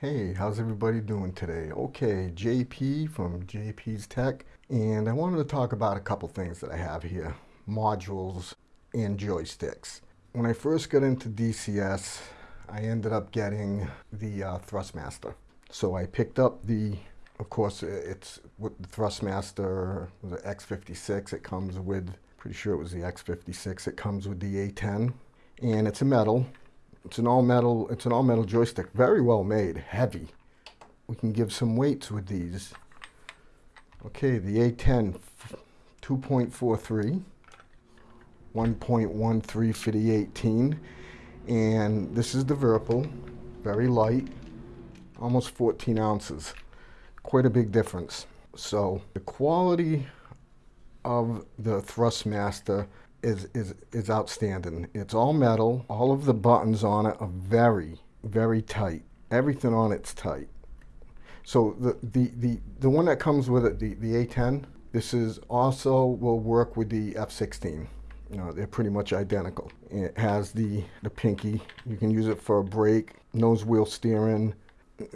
Hey, how's everybody doing today? Okay, JP from JP's Tech, and I wanted to talk about a couple things that I have here, modules and joysticks. When I first got into DCS, I ended up getting the uh, Thrustmaster. So I picked up the, of course, it's with the Thrustmaster, the X56, it comes with, pretty sure it was the X56, it comes with the A10, and it's a metal, it's an all metal, it's an all metal joystick, very well made, heavy. We can give some weights with these. Okay, the A10 2.43, 1.13 for the 18, and this is the Virpil, very light, almost 14 ounces, quite a big difference. So the quality of the Thrustmaster is, is, is outstanding. It's all metal. All of the buttons on it are very, very tight. Everything on it's tight. So the, the, the, the one that comes with it, the, the A10, this is also will work with the F16. You know, they're pretty much identical. It has the, the pinky. You can use it for a brake, nose wheel steering.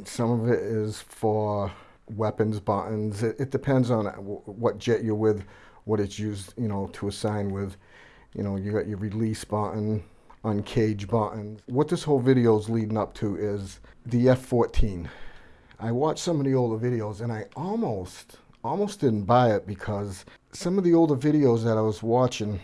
Some of it is for weapons buttons. It, it depends on what jet you're with, what it's used, you know, to assign with. You know, you got your release button, uncage button. What this whole video is leading up to is the F14. I watched some of the older videos and I almost, almost didn't buy it because some of the older videos that I was watching,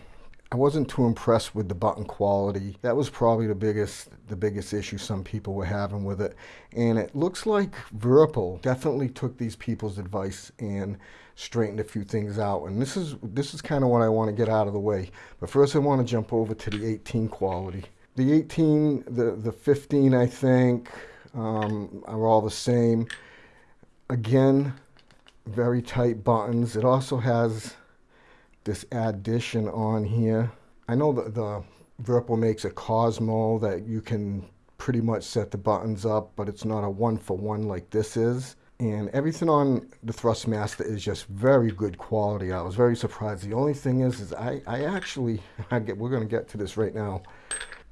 I wasn't too impressed with the button quality. That was probably the biggest the biggest issue some people were having with it. And it looks like Virpil definitely took these people's advice and straightened a few things out. And this is this is kind of what I want to get out of the way. But first I want to jump over to the 18 quality. The 18, the, the 15 I think um, are all the same. Again, very tight buttons. It also has this addition on here. I know that the Virpil makes a Cosmo that you can pretty much set the buttons up, but it's not a one-for-one -one like this is. And everything on the Thrustmaster is just very good quality. I was very surprised. The only thing is, is I, I actually, I get, we're going to get to this right now.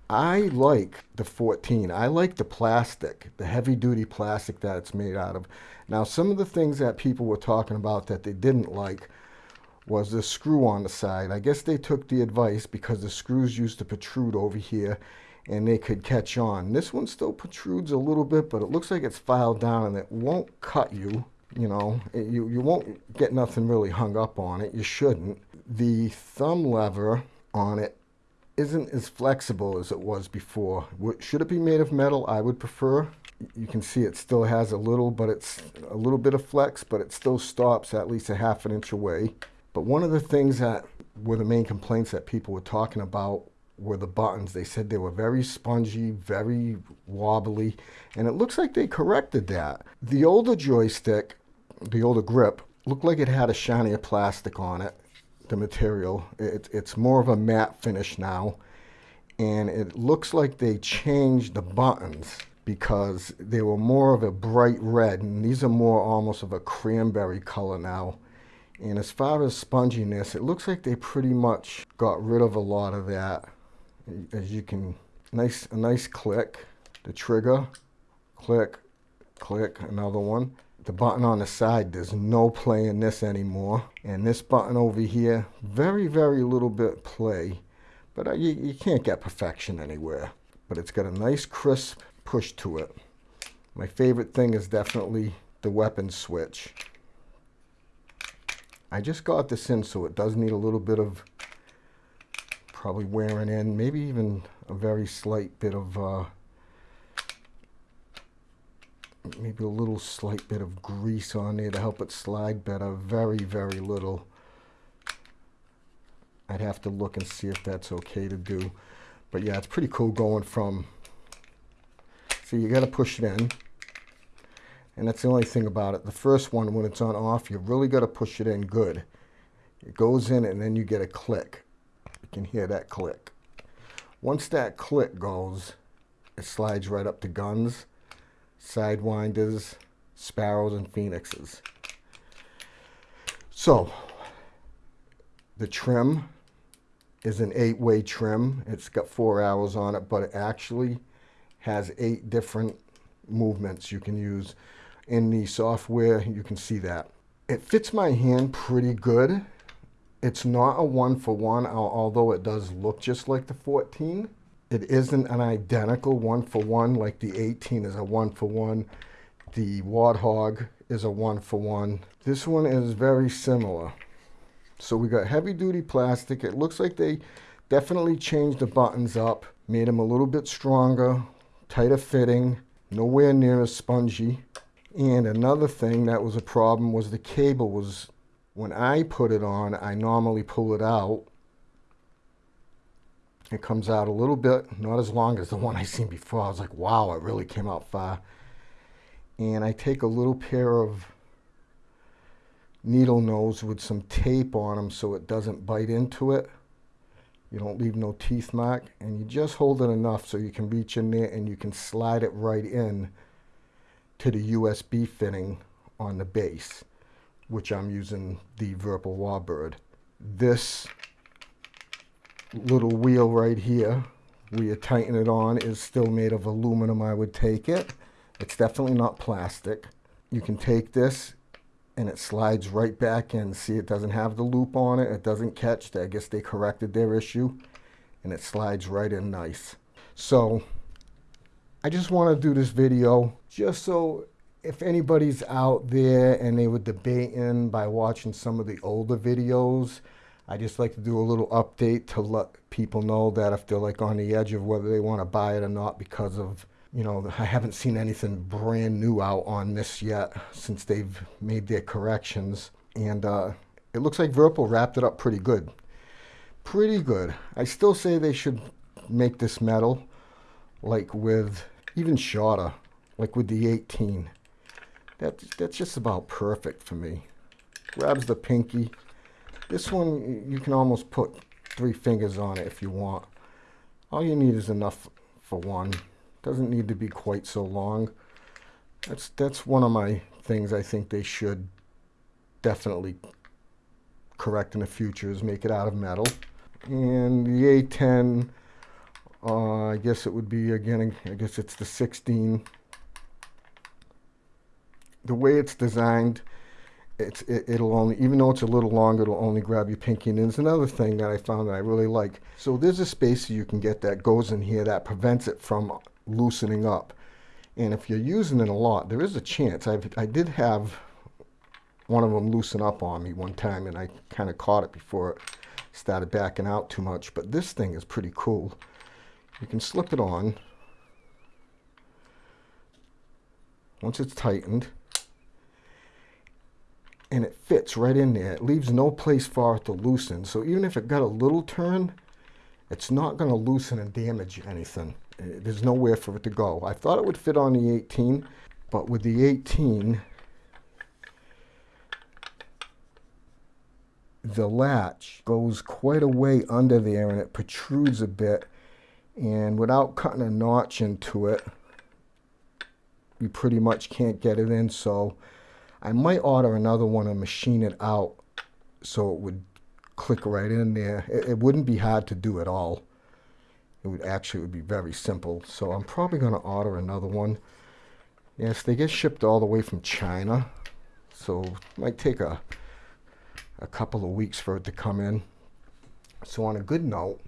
I like the 14. I like the plastic, the heavy duty plastic that it's made out of. Now, some of the things that people were talking about that they didn't like was the screw on the side. I guess they took the advice because the screws used to protrude over here and they could catch on. This one still protrudes a little bit, but it looks like it's filed down and it won't cut you. You know, it, you, you won't get nothing really hung up on it. You shouldn't. The thumb lever on it isn't as flexible as it was before. Should it be made of metal? I would prefer. You can see it still has a little, but it's a little bit of flex, but it still stops at least a half an inch away. But one of the things that were the main complaints that people were talking about were the buttons. They said they were very spongy, very wobbly, and it looks like they corrected that. The older joystick, the older grip, looked like it had a shinier plastic on it, the material. It, it's more of a matte finish now, and it looks like they changed the buttons because they were more of a bright red, and these are more almost of a cranberry color now. And as far as sponginess, it looks like they pretty much got rid of a lot of that. As you can, nice a nice click, the trigger, click, click, another one. The button on the side, there's no play in this anymore. And this button over here, very, very little bit play. But you, you can't get perfection anywhere. But it's got a nice crisp push to it. My favorite thing is definitely the weapon switch. I just got this in, so it does need a little bit of probably wearing in, maybe even a very slight bit of, uh, maybe a little slight bit of grease on there to help it slide better. Very, very little. I'd have to look and see if that's okay to do. But yeah, it's pretty cool going from, so you got to push it in. And that's the only thing about it. The first one, when it's on off, you really got to push it in good. It goes in and then you get a click. You can hear that click. Once that click goes, it slides right up to guns, sidewinders, sparrows, and phoenixes. So, the trim is an eight-way trim. It's got four arrows on it, but it actually has eight different movements you can use in the software. You can see that. It fits my hand pretty good. It's not a one for one, although it does look just like the 14. It isn't an identical one for one, like the 18 is a one for one. The Warthog is a one for one. This one is very similar. So we got heavy duty plastic. It looks like they definitely changed the buttons up, made them a little bit stronger, tighter fitting, nowhere near as spongy. And another thing that was a problem was the cable was, when I put it on, I normally pull it out. It comes out a little bit, not as long as the one I seen before. I was like, wow, it really came out far. And I take a little pair of needle nose with some tape on them so it doesn't bite into it. You don't leave no teeth mark and you just hold it enough so you can reach in there and you can slide it right in to the USB fitting on the base, which I'm using the Virpil Warbird. This little wheel right here, where you tighten it on, is still made of aluminum, I would take it. It's definitely not plastic. You can take this and it slides right back in. See, it doesn't have the loop on it. It doesn't catch. I guess they corrected their issue and it slides right in nice. So I just want to do this video just so if anybody's out there and they were debating by watching some of the older videos, I just like to do a little update to let people know that if they're like on the edge of whether they want to buy it or not because of you know, I haven't seen anything brand new out on this yet since they've made their corrections. And uh, it looks like Virpil wrapped it up pretty good. Pretty good. I still say they should make this metal like with even shorter, like with the 18. That, that's just about perfect for me. Grabs the pinky. This one, you can almost put three fingers on it if you want. All you need is enough for one. Doesn't need to be quite so long. That's, that's one of my things I think they should definitely correct in the future is make it out of metal. And the A10, uh, I guess it would be, again, I guess it's the 16. The way it's designed, it's, it, will only, even though it's a little longer, it'll only grab your pinky. And there's another thing that I found that I really like. So there's a spacer you can get that goes in here that prevents it from loosening up. And if you're using it a lot, there is a chance. I've, I did have one of them loosen up on me one time and I kind of caught it before it started backing out too much. But this thing is pretty cool. You can slip it on. Once it's tightened, and it fits right in there. It leaves no place for it to loosen. So even if it got a little turn, it's not going to loosen and damage anything. Uh, there's nowhere for it to go. I thought it would fit on the 18, but with the 18, the latch goes quite a way under there and it protrudes a bit. And without cutting a notch into it, you pretty much can't get it in. So I might order another one and machine it out so it would click right in there. It, it wouldn't be hard to do at all it would actually would be very simple. So I'm probably going to order another one. Yes, they get shipped all the way from China, so it might take a a couple of weeks for it to come in. So on a good note,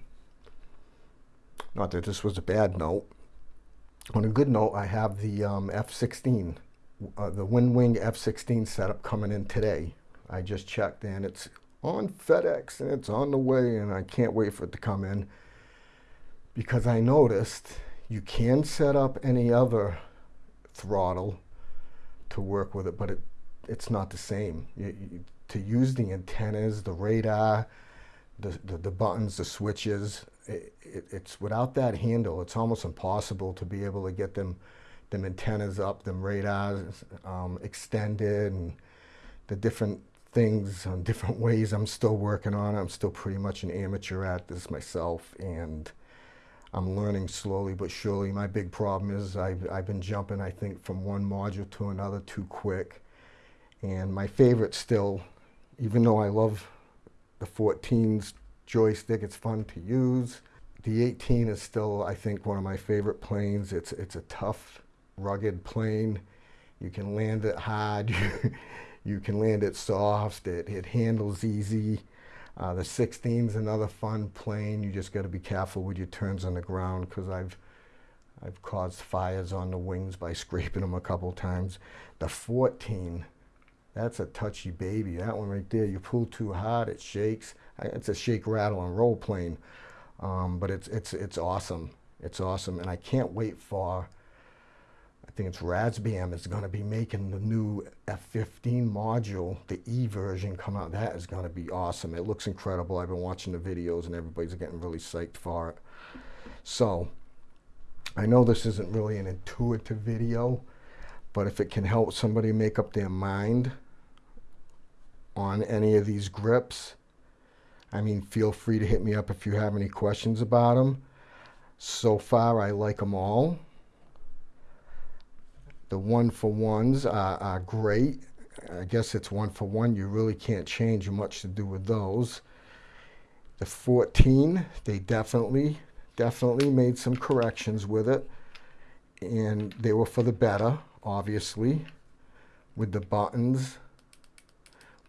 not that this was a bad note, on a good note, I have the um, F-16, uh, the WinWing F-16 setup coming in today. I just checked and it's on FedEx and it's on the way and I can't wait for it to come in because I noticed you can set up any other throttle to work with it, but it, it's not the same. You, you, to use the antennas, the radar, the, the, the buttons, the switches, it, it, it's without that handle, it's almost impossible to be able to get them, them antennas up, them radars um, extended, and the different things on different ways I'm still working on. I'm still pretty much an amateur at this myself, and I'm learning slowly but surely. My big problem is I've, I've been jumping, I think, from one module to another too quick. And my favorite still, even though I love the 14's joystick, it's fun to use. The 18 is still, I think, one of my favorite planes. It's, it's a tough rugged plane. You can land it hard. you can land it soft. It, it handles easy. Uh, the 16 is another fun plane. You just got to be careful with your turns on the ground because I've I've caused fires on the wings by scraping them a couple times. The 14, that's a touchy baby. That one right there, you pull too hard, it shakes. It's a shake, rattle, and roll plane. Um, but it's, it's, it's awesome. It's awesome. And I can't wait for, I think it's Razbam is going to be making the new F-15 module, the E version come out. That is going to be awesome. It looks incredible. I've been watching the videos and everybody's getting really psyched for it. So I know this isn't really an intuitive video, but if it can help somebody make up their mind on any of these grips, I mean, feel free to hit me up if you have any questions about them. So far, I like them all. The one for ones are, are great. I guess it's one for one. You really can't change much to do with those. The 14, they definitely definitely made some corrections with it and they were for the better obviously with the buttons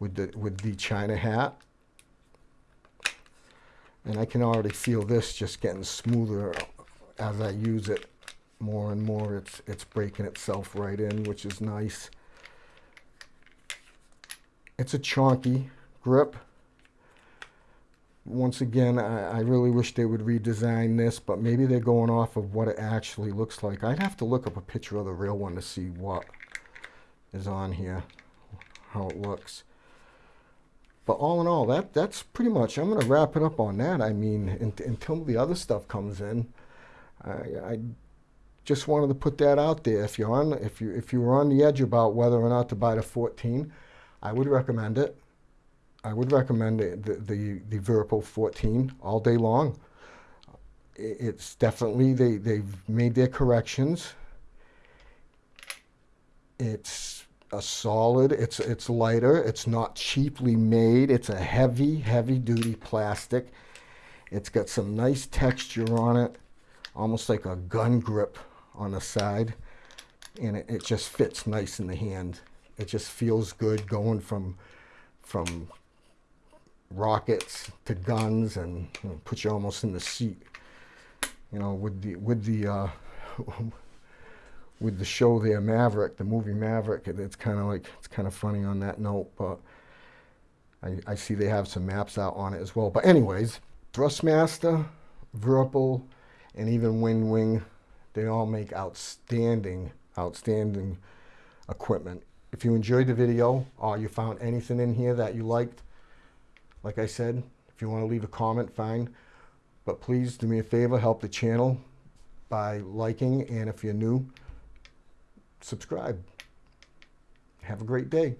with the with the china hat. And I can already feel this just getting smoother as I use it more and more. It's it's breaking itself right in which is nice. It's a chunky grip once again, I, I, really wish they would redesign this, but maybe they're going off of what it actually looks like. I'd have to look up a picture of the real one to see what is on here, how it looks. But all in all, that that's pretty much, I'm going to wrap it up on that. I mean, in, until the other stuff comes in, I, I just wanted to put that out there. If you're on, if you if you were on the edge about whether or not to buy the 14, I would recommend it. I would recommend the, the, the Virpil 14 all day long. It's definitely, they, they've made their corrections. It's a solid, it's, it's lighter, it's not cheaply made. It's a heavy, heavy duty plastic. It's got some nice texture on it, almost like a gun grip on the side. And it, it just fits nice in the hand. It just feels good going from from rockets to guns and you know, put you almost in the seat. You know, with the with the uh, with the show there, Maverick, the movie Maverick. It's kind of like it's kind of funny on that note, but I, I see they have some maps out on it as well. But anyways, Thrustmaster, Virpil, and even WinWing, they all make outstanding, outstanding equipment. If you enjoyed the video or you found anything in here that you liked, like I said, if you want to leave a comment, fine. But please do me a favor, help the channel by liking, and if you're new, subscribe. Have a great day.